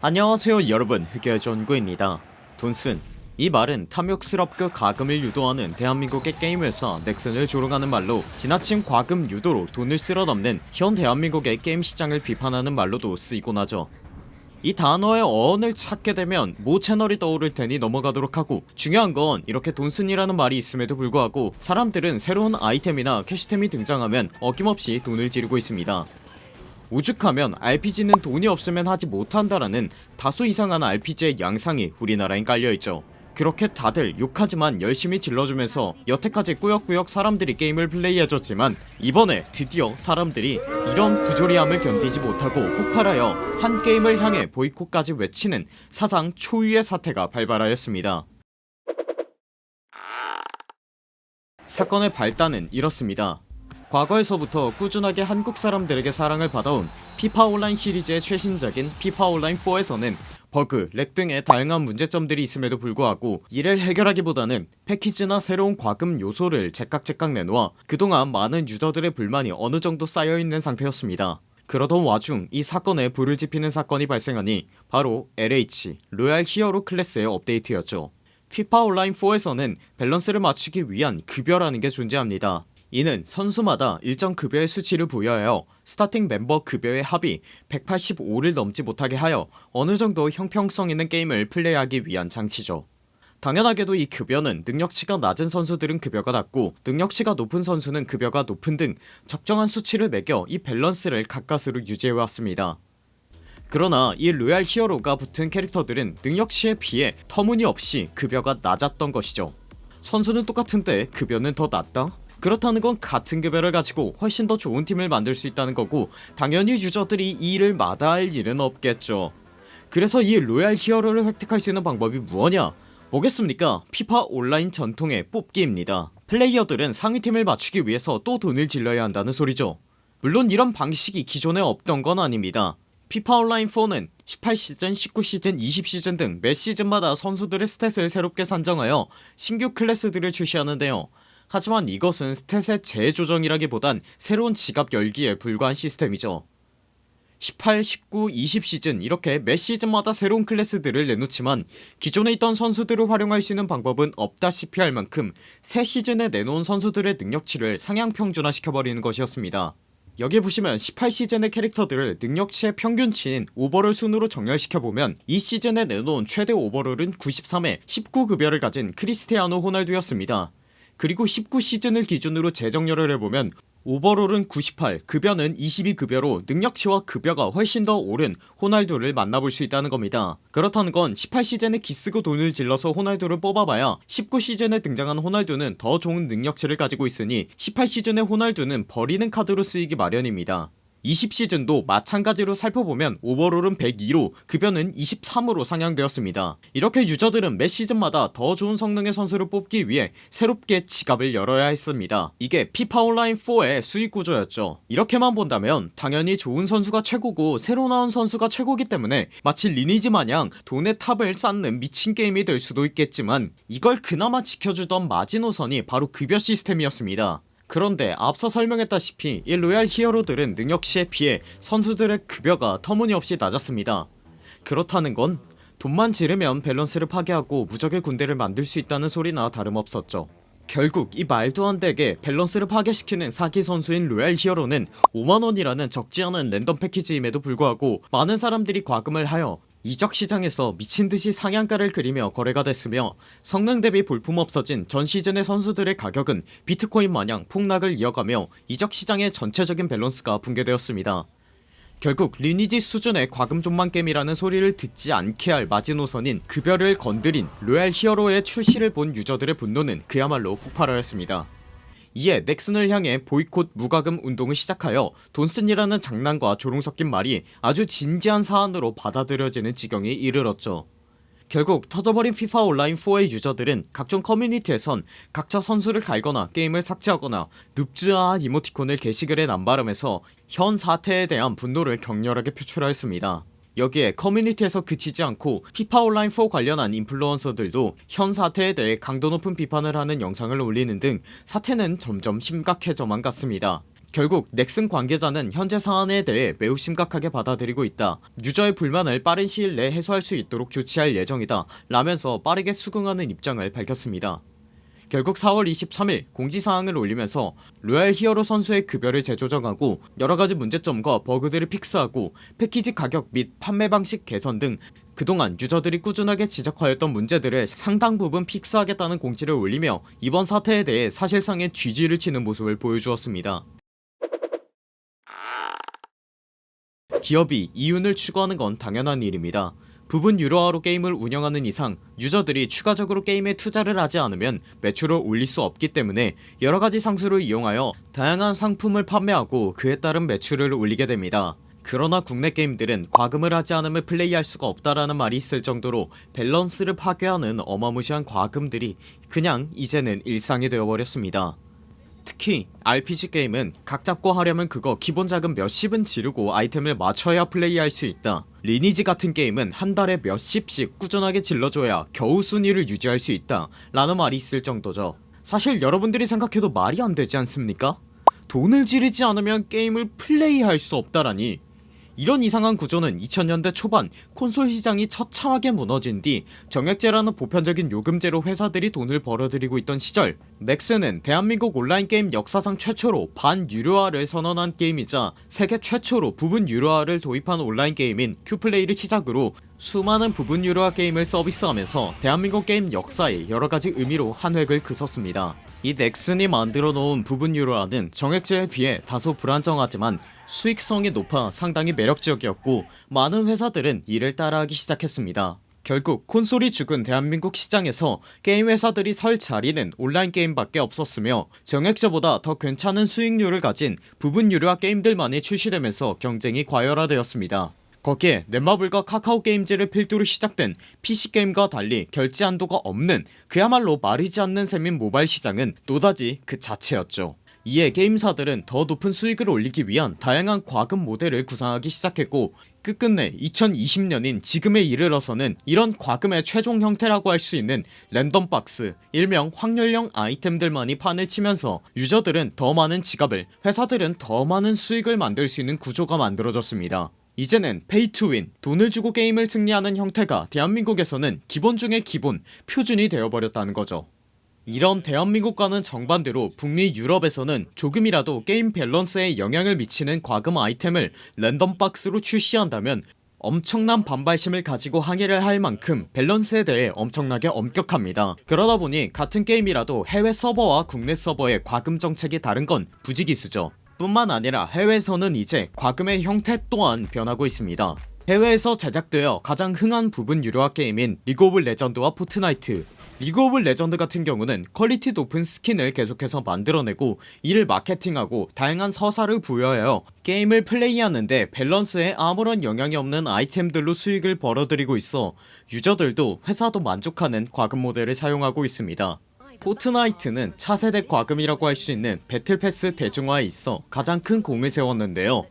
안녕하세요 여러분. 흑열 전구입니다. 돈슨 이 말은 탐욕스럽고 가금을 유도하는 대한민국의 게임 회사 넥슨을 조롱하는 말로 지나친 과금 유도로 돈을 쓸어넘는 현 대한민국의 게임 시장을 비판하는 말로도 쓰이곤 하죠. 이 단어의 어원을 찾게 되면 모 채널이 떠오를 테니 넘어가도록 하고 중요한 건 이렇게 돈순이라는 말이 있음에도 불구하고 사람들은 새로운 아이템이나 캐시템이 등장하면 어김없이 돈을 지르고 있습니다 오죽하면 RPG는 돈이 없으면 하지 못한다라는 다소 이상한 RPG의 양상이 우리나라엔 깔려있죠. 그렇게 다들 욕하지만 열심히 질러주면서 여태까지 꾸역꾸역 사람들이 게임을 플레이해줬지만 이번에 드디어 사람들이 이런 부조리함을 견디지 못하고 폭발하여 한 게임을 향해 보이콧까지 외치는 사상 초유의 사태가 발발하였습니다. 사건의 발단은 이렇습니다 과거에서부터 꾸준하게 한국 사람들에게 사랑을 받아온 피파 온라인 시리즈의 최신작인 피파 온라인 4에서는 버그, lag 등의 다양한 문제점들이 있음에도 불구하고 이를 해결하기보다는 패키지나 새로운 과금 요소를 제깍제깍 내놓아 그동안 많은 유저들의 불만이 어느정도 쌓여있는 상태였습니다. 그러던 와중 이 사건에 불을 지피는 사건이 발생하니 바로 LH 로얄 히어로 클래스의 업데이트였죠. 피파 온라인 4에서는 밸런스를 맞추기 위한 급여라는 게 존재합니다 이는 선수마다 일정 급여의 수치를 부여하여 스타팅 멤버 급여의 합이 185를 넘지 못하게 하여 어느정도 형평성 있는 게임을 플레이하기 위한 장치죠. 당연하게도 이 급여는 능력치가 낮은 선수들은 급여가 낮고 능력치가 높은 선수는 급여가 높은 등 적정한 수치를 매겨 이 밸런스를 가까스로 유지해왔습니다. 그러나 이 로얄 히어로가 붙은 캐릭터들은 능력치에 비해 터무니없이 급여가 낮았던 것이죠. 선수는 똑같은데 급여는 더 낮다? 그렇다는 건 같은 급여를 가지고 훨씬 더 좋은 팀을 만들 수 있다는 거고 당연히 유저들이 이 일을 마다할 일은 없겠죠. 그래서 이 로얄 히어로를 획득할 수 있는 방법이 무엇이냐? 뭐겠습니까? 피파 온라인 전통의 뽑기입니다. 플레이어들은 상위팀을 맞추기 위해서 또 돈을 질러야 한다는 소리죠. 물론 이런 방식이 기존에 없던 건 아닙니다. 피파 온라인4는 18시즌, 19시즌, 20시즌 등 매 시즌마다 선수들의 stat을 새롭게 산정하여 신규 클래스들을 출시하는데요 하지만 이것은 스탯의 재조정이라기보단 새로운 지갑 열기에 불과한 시스템이죠. 18, 19, 20 시즌 이렇게 매 시즌마다 새로운 클래스들을 내놓지만 기존에 있던 선수들을 활용할 수 있는 방법은 없다시피 할 만큼 새 시즌에 내놓은 선수들의 능력치를 상향 평준화 시켜버리는 것이었습니다. 여기 보시면 18시즌의 캐릭터들을 능력치의 평균치인 오버롤 순으로 정렬시켜보면 이 시즌에 내놓은 최대 오버롤은 93에 19급여를 가진 크리스티아노 호날두였습니다 그리고 19시즌을 기준으로 재정렬을 해보면 오버롤은 98 급여는 22급여로 능력치와 급여가 훨씬 더 오른 호날두를 만나볼 수 있다는 겁니다. 그렇다는 건 18시즌에 기쓰고 돈을 질러서 호날두를 뽑아봐야 19시즌에 등장한 호날두는 더 좋은 능력치를 가지고 있으니 18시즌의 호날두는 버리는 카드로 쓰이기 마련입니다 20시즌도 마찬가지로 살펴보면 오버롤은 102로 급여는 23으로 상향되었습니다. 이렇게 유저들은 매 시즌마다 더 좋은 성능의 선수를 뽑기 위해 새롭게 지갑을 열어야 했습니다. 이게 피파 온라인 4의 수익 구조였죠. 이렇게만 본다면 당연히 좋은 선수가 최고고 새로 나온 선수가 최고기 때문에 마치 리니지 마냥 돈의 탑을 쌓는 미친 게임이 될 수도 있겠지만 이걸 그나마 지켜주던 마지노선이 바로 급여 시스템이었습니다 그런데 앞서 설명했다시피 이 로얄 히어로들은 능력치에 비해 선수들의 급여가 터무니없이 낮았습니다. 그렇다는 건 돈만 지르면 밸런스를 파괴하고 무적의 군대를 만들 수 있다는 소리나 다름없었죠. 결국 이 말도 안 되게 밸런스를 파괴시키는 사기 선수인 로얄 히어로는 5만원이라는 적지 않은 랜덤 패키지임에도 불구하고 많은 사람들이 과금을 하여 이적 시장에서 미친듯이 상한가를 그리며 거래가 됐으며 성능 대비 볼품없어진 전 시즌의 선수들의 가격은 비트코인 마냥 폭락을 이어가며 이적 시장의 전체적인 밸런스가 붕괴되었습니다. 결국 리니지 수준의 과금 존망 게임이라는 소리를 듣지 않게 할 마지노선인 급여를 건드린 로얄 히어로의 출시를 본 유저들의 분노는 그야말로 폭발하였습니다 이에 넥슨을 향해 보이콧 무과금 운동을 시작하여 돈슨이라는 장난과 조롱 섞인 말이 아주 진지한 사안으로 받아들여지는 지경에 이르렀죠. 결국 터져버린 피파 온라인4의 유저들은 각종 커뮤니티에선 각자 선수를 갈거나 게임을 삭제하거나 눕즈아한 이모티콘을 게시글에 남발하면서 현 사태에 대한 분노를 격렬하게 표출하였습니다 여기에 커뮤니티에서 그치지 않고 피파 온라인4 관련한 인플루언서들도 현 사태에 대해 강도 높은 비판을 하는 영상을 올리는 등 사태는 점점 심각해져만 갔습니다. 결국 넥슨 관계자는 현재 사안에 대해 매우 심각하게 받아들이고 있다. 유저의 불만을 빠른 시일 내에 해소할 수 있도록 조치할 예정이다 라면서 빠르게 수긍하는 입장을 밝혔습니다 결국 4월 23일 공지사항을 올리면서 로얄 히어로 선수의 급여를 재조정하고 여러가지 문제점과 버그들을 fix하고 패키지 가격 및 판매 방식 개선 등 그동안 유저들이 꾸준하게 지적하였던 문제들을 상당 부분 fix하겠다는 공지를 올리며 이번 사태에 대해 사실상의 GG를 치는 모습을 보여주었습니다. 기업이 이윤을 추구하는 건 당연한 일입니다 부분 유료화로 게임을 운영하는 이상 유저들이 추가적으로 게임에 투자를 하지 않으면 매출을 올릴 수 없기 때문에 여러가지 상술을 이용하여 다양한 상품을 판매하고 그에 따른 매출을 올리게 됩니다. 그러나 국내 게임들은 과금을 하지 않으면 플레이할 수가 없다라는 말이 있을 정도로 밸런스를 파괴하는 어마무시한 과금들이 그냥 이제는 일상이 되어버렸습니다. 특히 RPG 게임은 각 잡고 하려면 그거 기본 자금 몇십은 지르고 아이템을 맞춰야 플레이할 수 있다 리니지 같은 게임은 한 달에 몇십씩 꾸준하게 질러줘야 겨우 순위를 유지할 수 있다 라는 말이 있을 정도죠 사실 여러분들이 생각해도 말이 안되지 않습니까? 돈을 지르지 않으면 게임을 플레이할 수 없다라니 이런 이상한 구조는 2000년대 초반 콘솔 시장이 처참하게 무너진 뒤 정액제라는 보편적인 요금제로 회사들이 돈을 벌어들이고 있던 시절 넥슨은 대한민국 온라인 게임 역사상 최초로 반유료화를 선언한 게임이자 세계 최초로 부분 유료화를 도입한 온라인 게임인 큐플레이를 시작으로 수많은 부분 유료화 게임을 서비스하면서 대한민국 게임 역사에 여러가지 의미로 한 획을 그섰습니다 이 넥슨이 만들어 놓은 부분 유료화는 정액제에 비해 다소 불안정하지만 수익성이 높아 상당히 매력적이었고 많은 회사들은 이를 따라하기 시작했습니다. 결국 콘솔이 죽은 대한민국 시장에서 게임 회사들이 설 자리는 온라인 게임밖에 없었으며 정액제보다 더 괜찮은 수익률을 가진 부분 유료화 게임들만이 출시되면서 경쟁이 과열화되었습니다 거기에 넷마블과 카카오게임즈를 필두로 시작된 PC게임과 달리 결제 한도가 없는 그야말로 마르지 않는 셈인 모바일 시장은 노다지 그 자체였죠. 이에 게임사들은 더 높은 수익을 올리기 위한 다양한 과금 모델을 구상하기 시작했고 끝끝내 2020년인 지금에 이르러서는 이런 과금의 최종 형태라고 할 수 있는 랜덤박스 일명 확률형 아이템들만이 판을 치면서 유저들은 더 많은 지갑을 회사들은 더 많은 수익을 만들 수 있는 구조가 만들어졌습니다 이제는 페이투윈 돈을 주고 게임을 승리하는 형태가 대한민국에서는 기본 중의 기본 표준이 되어버렸다는 거죠. 이런 대한민국과는 정반대로 북미 유럽에서는 조금이라도 게임 밸런스에 영향을 미치는 과금 아이템을 랜덤박스로 출시한다면 엄청난 반발심을 가지고 항의를 할 만큼 밸런스에 대해 엄청나게 엄격합니다. 그러다보니 같은 게임이라도 해외 서버와 국내 서버의 과금 정책이 다른 건 부지기수죠 뿐만 아니라 해외에서는 이제 과금의 형태 또한 변하고 있습니다. 해외에서 제작되어 가장 흥한 부분 유료화 게임인 리그 오브 레전드와 포트나이트. 리그 오브 레전드 같은 경우는 quality 높은 스킨을 계속해서 만들어내고 이를 마케팅하고 다양한 서사를 부여하여 게임을 플레이하는데 밸런스에 아무런 영향이 없는 아이템들로 수익을 벌어들이고 있어 유저들도 회사도 만족하는 과금 모델을 사용하고 있습니다 포트나이트는 차세대 과금이라고 할 수 있는 battle pass 대중화에 있어 가장 큰 공을 세웠는데요.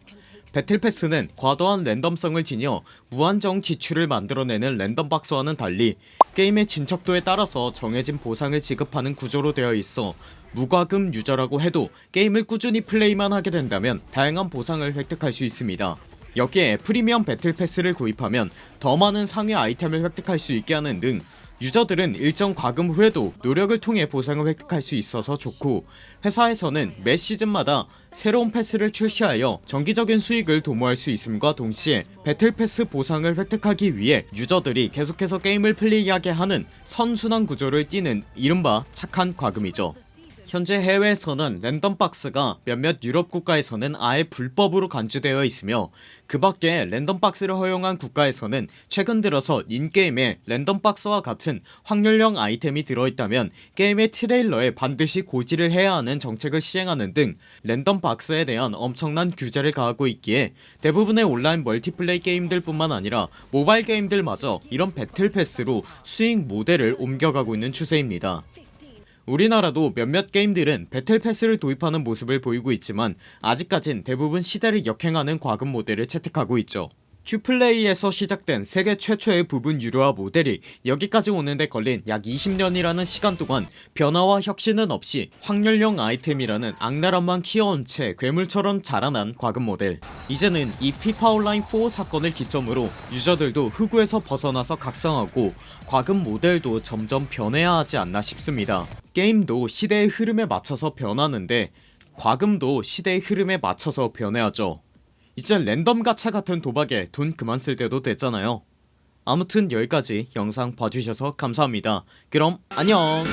battle pass는 과도한 random성을 지녀 무한정 지출을 만들어내는 random box와는 달리 게임의 진척도에 따라서 정해진 보상을 지급하는 구조로 되어 있어 무과금 유저라고 해도 게임을 꾸준히 플레이만 하게 된다면 다양한 보상을 획득할 수 있습니다. 여기에 프리미엄 battle pass를 구입하면 더 많은 상위 아이템을 획득할 수 있게 하는 등 유저들은 일정 과금 후에도 노력을 통해 보상을 획득할 수 있어서 좋고 회사에서는 매 시즌마다 새로운 패스를 출시하여 정기적인 수익을 도모할 수 있음과 동시에 battle pass 보상을 획득하기 위해 유저들이 계속해서 게임을 플레이하게 하는 선순환 구조를 띠는 이른바 착한 과금이죠 현재 해외에서는 random box가 몇몇 유럽 국가에서는 아예 불법으로 간주되어 있으며 그 밖에 random box를 허용한 국가에서는 최근 들어서 in-game에 random box와 같은 확률형 아이템이 들어있다면 게임의 트레일러에 반드시 고지를 해야 하는 정책을 시행하는 등 랜덤박스에 대한 엄청난 규제를 가하고 있기에 대부분의 온라인 멀티플레이 게임들 뿐만 아니라 모바일 게임들마저 이런 배틀패스로 수익 모델을 옮겨가고 있는 추세입니다 우리나라도 몇몇 게임들은 배틀패스를 도입하는 모습을 보이고 있지만 아직까진 대부분 시대를 역행하는 과금 모델을 채택하고 있죠 큐플레이에서 시작된 세계 최초의 부분 유료화 모델이 여기까지 오는데 걸린 약 20년이라는 시간 동안 변화와 혁신은 없이 확률형 아이템이라는 악랄함만 키워온 채 괴물처럼 자라난 과금 모델. 이제는 이 피파 온라인 4 사건을 기점으로 유저들도 흑우에서 벗어나서 각성하고 과금 모델도 점점 변해야 하지 않나 싶습니다. 게임도 시대의 흐름에 맞춰서 변하는데 과금도 시대의 흐름에 맞춰서 변해야죠 이제 랜덤 가차 같은 도박에 돈 그만 쓸 때도 됐잖아요. 아무튼 여기까지 영상 봐주셔서 감사합니다. 그럼 안녕